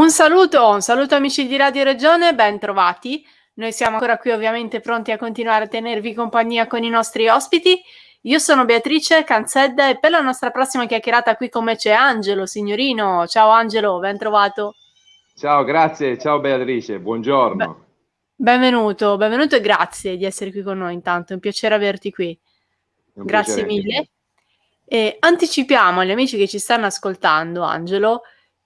Un saluto, un saluto amici di Radio Regione, ben trovati. Noi siamo ancora qui ovviamente pronti a continuare a tenervi compagnia con i nostri ospiti. Io sono Beatrice Canzedda e per la nostra prossima chiacchierata qui con me c'è Angelo, signorino. Ciao Angelo, ben trovato. Ciao, grazie, ciao Beatrice, buongiorno. Benvenuto, benvenuto e grazie di essere qui con noi intanto, è un piacere averti qui. Grazie mille. E anticipiamo agli amici che ci stanno ascoltando, Angelo,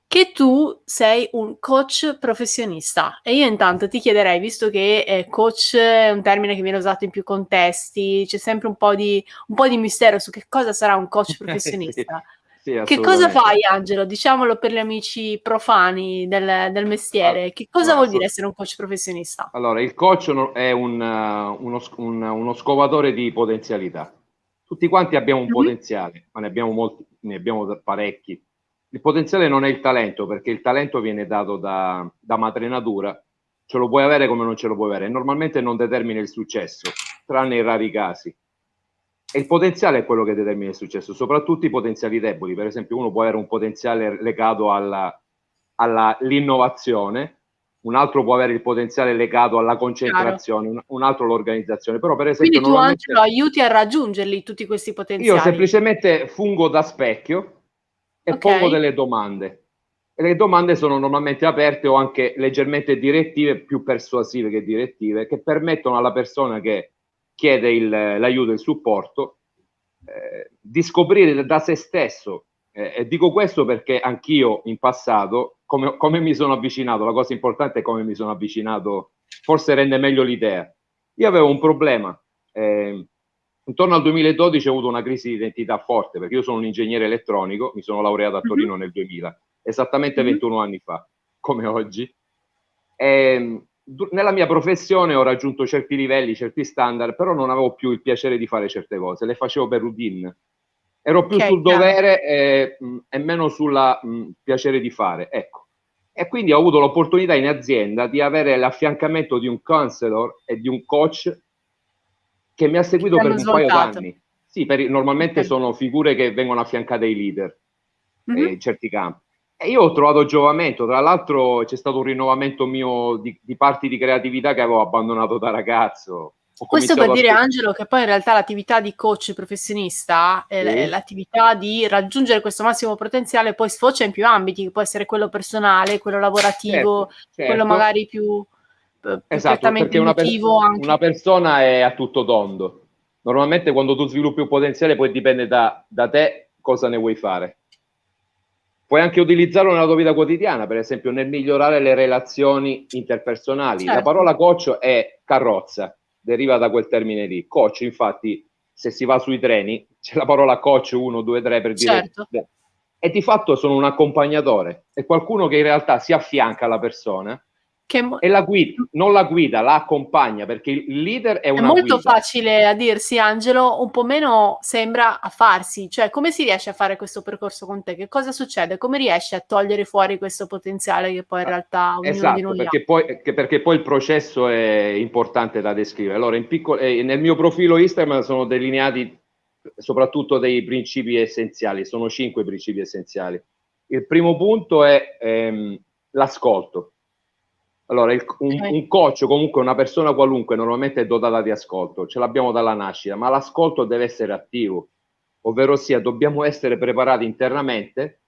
che tu sei un coach professionista e io intanto ti chiederei, visto che eh, coach è un termine che viene usato in più contesti, c'è sempre un po' di, un po di mistero su che cosa sarà un coach professionista. sì, sì, che cosa fai Angelo? Diciamolo per gli amici profani del, del mestiere, che cosa vuol dire essere un coach professionista? Allora, il coach è un, uno, un, uno scovatore di potenzialità. Tutti quanti abbiamo un mm-hmm. potenziale, ma ne abbiamo molti, ne abbiamo parecchi il potenziale non è il talento, perché il talento viene dato da, da madre natura, ce lo puoi avere come non ce lo puoi avere, normalmente non determina il successo, tranne in rari casi. E il potenziale è quello che determina il successo, soprattutto i potenziali deboli. Per esempio, uno può avere un potenziale legato all'innovazione, un altro può avere il potenziale legato alla concentrazione, un, un, altro l'organizzazione. Però, per esempio, Quindi tu Angelo aiuti a raggiungerli tutti questi potenziali? Io semplicemente fungo da specchio e okay. pongo delle domande. E le domande sono normalmente aperte o anche leggermente direttive, più persuasive che direttive, che permettono alla persona che chiede il, l'aiuto e il supporto eh, di scoprire da se stesso. Eh, e dico questo perché anch'io in passato, come, come mi sono avvicinato, la cosa importante è come mi sono avvicinato, forse rende meglio l'idea. Io avevo un problema. Eh, Intorno al 2012 ho avuto una crisi di identità forte perché io sono un ingegnere elettronico, mi sono laureato a mhm. Torino mm-hmm. nel 2000, esattamente mm-hmm. 21 anni fa, come oggi. E, ehm, nella mia professione ho raggiunto certi livelli, certi standard, però non avevo più il piacere di fare certe cose, le facevo per routine. Ero più okay, sul dovere e, e, meno sul piacere di fare, ecco. E quindi ho avuto l'opportunità in azienda di avere l'affiancamento di un counselor e di un coach che mi ha seguito per un paio d'anni. Sì, per, normalmente okay. sono figure che vengono affiancate ai leader mm-hmm. eh, in certi campi. E io ho trovato giovamento, tra l'altro c'è stato un rinnovamento mio di, di parti di creatività che avevo abbandonato da ragazzo. Questo per dire, Angelo, che poi in realtà l'attività di coach professionista è, sì. l'attività di raggiungere questo massimo potenziale, poi sfocia in più ambiti, che può essere quello personale, quello lavorativo, certo, certo. quello magari più esatto, perché una, per- una, persona è a tutto tondo. Normalmente quando tu sviluppi un potenziale poi dipende da, da te cosa ne vuoi fare. Puoi anche utilizzarlo nella tua vita quotidiana, per esempio nel migliorare le relazioni interpersonali. Certo. La parola coach è carrozza, deriva da quel termine lì. Coach, infatti, se si va sui treni, c'è la parola coach 1, 2, 3 per dire... Certo. E di fatto sono un accompagnatore, è qualcuno che in realtà si affianca alla persona e la guida, non la guida, la accompagna perché il leader è una È molto guida. facile a dirsi, Angelo, un po' meno sembra a farsi. Cioè, come si riesce a fare questo percorso con te? Che cosa succede? Come riesci a togliere fuori questo potenziale che poi in realtà ognuno esatto, di noi perché ha? Poi, perché poi il processo è importante da descrivere. Allora, in piccolo, eh, nel mio profilo Instagram sono delineati soprattutto dei principi essenziali, sono cinque principi essenziali. Il primo punto è ehm, l'ascolto allora, il, un, un, coach, comunque una persona qualunque, normalmente è dotata di ascolto, ce l'abbiamo dalla nascita, ma l'ascolto deve essere attivo, ovvero sia dobbiamo essere preparati internamente,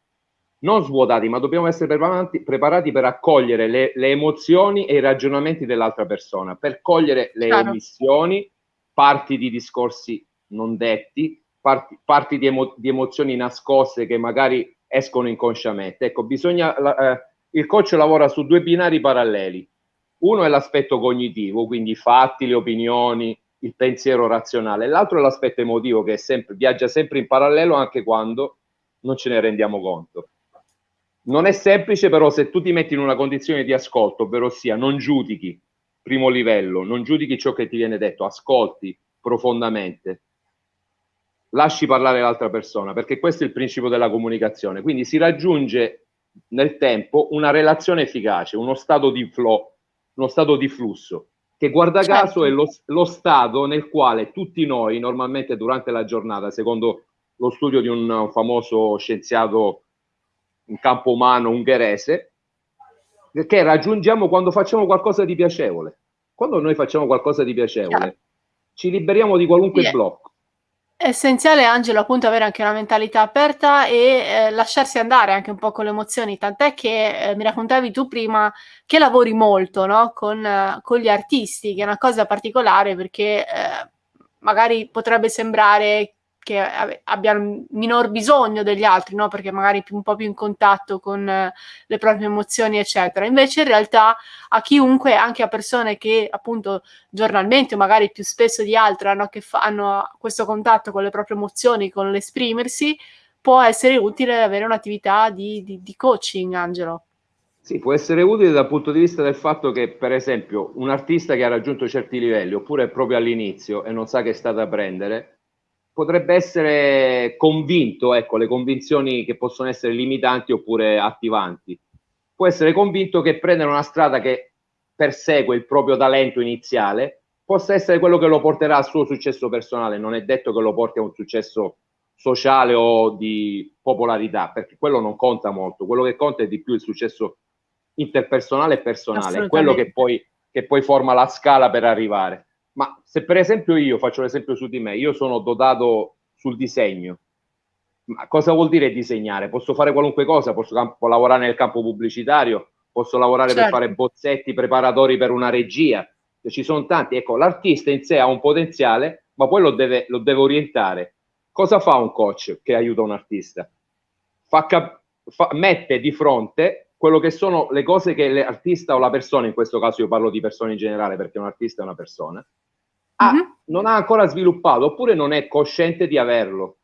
non svuotati, ma dobbiamo essere preparati, preparati per accogliere le, le, emozioni e i ragionamenti dell'altra persona, per cogliere le claro. omissioni, parti di discorsi non detti, parti, parti di, emo, di, emozioni nascoste che magari escono inconsciamente. Ecco, bisogna... Eh, il coach lavora su due binari paralleli. Uno è l'aspetto cognitivo, quindi i fatti, le opinioni, il pensiero razionale. L'altro è l'aspetto emotivo che sempre, viaggia sempre in parallelo anche quando non ce ne rendiamo conto. Non è semplice, però, se tu ti metti in una condizione di ascolto, ovvero sia non giudichi, primo livello, non giudichi ciò che ti viene detto, ascolti profondamente, lasci parlare l'altra persona, perché questo è il principio della comunicazione. Quindi si raggiunge nel tempo una relazione efficace, uno stato di flow, uno stato di flusso, che guarda certo. caso è lo, lo, stato nel quale tutti noi normalmente durante la giornata, secondo lo studio di un famoso scienziato in campo umano ungherese, che raggiungiamo quando facciamo qualcosa di piacevole. Quando noi facciamo qualcosa di piacevole, Chiaro. ci liberiamo di qualunque yeah. blocco. È essenziale, Angelo, appunto avere anche una mentalità aperta e eh, lasciarsi andare anche un po' con le emozioni, tant'è che eh, mi raccontavi tu prima che lavori molto no? con, eh, con, gli artisti, che è una cosa particolare perché eh, magari potrebbe sembrare che abbiano minor bisogno degli altri, no? perché magari un po' più in contatto con eh, le proprie emozioni, eccetera. Invece in realtà a chiunque, anche a persone che appunto giornalmente o magari più spesso di altre hanno, hanno questo contatto con le proprie emozioni, con l'esprimersi, può essere utile avere un'attività di, di, di coaching, Angelo. Sì, può essere utile dal punto di vista del fatto che, per esempio, un artista che ha raggiunto certi livelli, oppure è proprio all'inizio e non sa che è stata a prendere, potrebbe essere convinto, ecco, le convinzioni che possono essere limitanti oppure attivanti. Può essere convinto che prendere una strada che persegue il proprio talento iniziale possa essere quello che lo porterà al suo successo personale, non è detto che lo porti a un successo sociale o di popolarità, perché quello non conta molto, quello che conta è di più il successo interpersonale e personale, quello che poi, che poi forma la scala per arrivare. Ma se per esempio io faccio l'esempio su di me, io sono dotato sul disegno. Ma cosa vuol dire disegnare? Posso fare qualunque cosa, posso campo, lavorare nel campo pubblicitario, posso lavorare certo. per fare bozzetti preparatori per una regia. Ci sono tanti. Ecco, l'artista in sé ha un potenziale, ma poi lo deve, lo deve orientare. Cosa fa un coach che aiuta un artista? Fa cap- fa, mette di fronte quello che sono le cose che l'artista o la persona, in questo caso io parlo di persone in generale perché un artista è una persona, ha, mm-hmm. non ha ancora sviluppato oppure non è cosciente di averlo.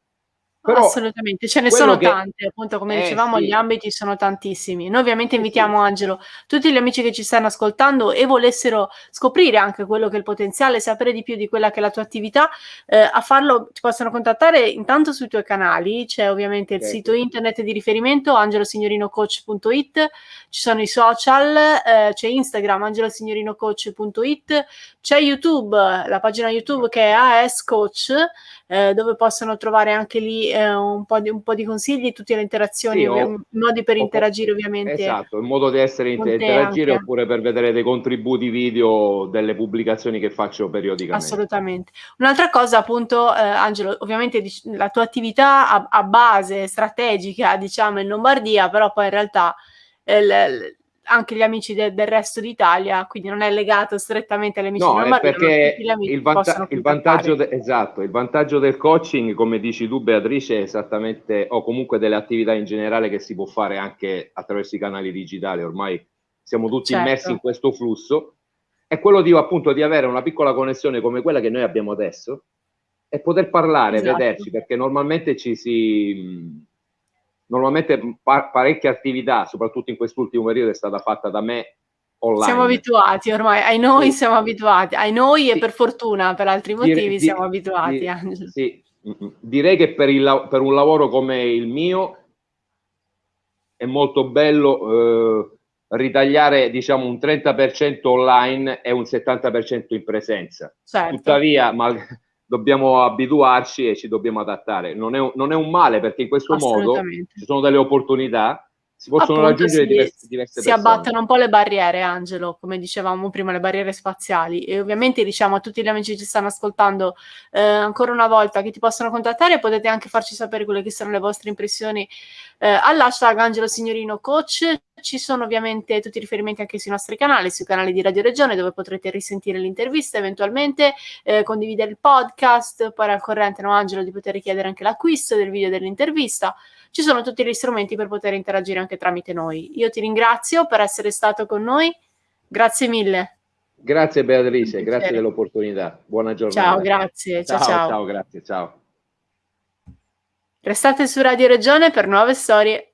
Però Assolutamente, ce ne sono che... tante, appunto come eh, dicevamo sì. gli ambiti sono tantissimi. Noi ovviamente invitiamo sì. Angelo, tutti gli amici che ci stanno ascoltando e volessero scoprire anche quello che è il potenziale, sapere di più di quella che è la tua attività, eh, a farlo ci possono contattare intanto sui tuoi canali, c'è ovviamente il certo. sito internet di riferimento angelosignorinocoach.it, ci sono i social, eh, c'è Instagram angelosignorinocoach.it, c'è YouTube, la pagina YouTube che è AS Coach, eh, dove possono trovare anche lì eh, un, po di, un, po di, consigli, tutte le interazioni, sì, o, modi per o, interagire ovviamente. Esatto, in modo di essere inter- interagire oppure per vedere dei contributi video delle pubblicazioni che faccio periodicamente. Assolutamente. Un'altra cosa appunto, eh, Angelo, ovviamente la tua attività a, a, base strategica diciamo in Lombardia, però poi in realtà eh, anche gli amici de- del resto d'Italia, quindi non è legato strettamente agli amici no, di Lombardia, perché il, vanta- il vantaggio esatto, il vantaggio del coaching, come dici tu Beatrice, è esattamente, o comunque delle attività in generale che si può fare anche attraverso i canali digitali, ormai siamo tutti certo. immersi in questo flusso, è quello di appunto di avere una piccola connessione come quella che noi abbiamo adesso e poter parlare, esatto. vederci, perché normalmente ci si normalmente pa- parecchia attività, soprattutto in quest'ultimo periodo, è stata fatta da me online. Siamo abituati ormai, ai noi sì. siamo abituati, ai noi sì. e per fortuna, per altri motivi dire, siamo dire, abituati. Dire, sì. Direi che per, il, per, un lavoro come il mio è molto bello eh, ritagliare diciamo un 30% online e un 70% in presenza. Certo. Tuttavia, mal, dobbiamo abituarci e ci dobbiamo adattare. Non è, un, non è un male perché in questo modo ci sono delle opportunità, si possono Appunto, raggiungere si, diverse, diverse si persone. abbattono un po' le barriere, Angelo, come dicevamo prima, le barriere spaziali. E ovviamente diciamo a tutti gli amici che ci stanno ascoltando eh, ancora una volta che ti possono contattare, potete anche farci sapere quelle che sono le vostre impressioni eh, all'hashtag Angelo Signorino Coach. Ci sono ovviamente tutti i riferimenti anche sui nostri canali, sui canali di Radio Regione, dove potrete risentire l'intervista eventualmente, eh, condividere il podcast, poi al corrente, no, Angelo, di poter richiedere anche l'acquisto del video dell'intervista. Ci sono tutti gli strumenti per poter interagire anche tramite noi. Io ti ringrazio per essere stato con noi. Grazie mille. Grazie Beatrice, grazie dell'opportunità. Buona giornata. Ciao, grazie. Ciao, ciao. Ciao, ciao grazie. Ciao. Restate su Radio Regione per nuove storie.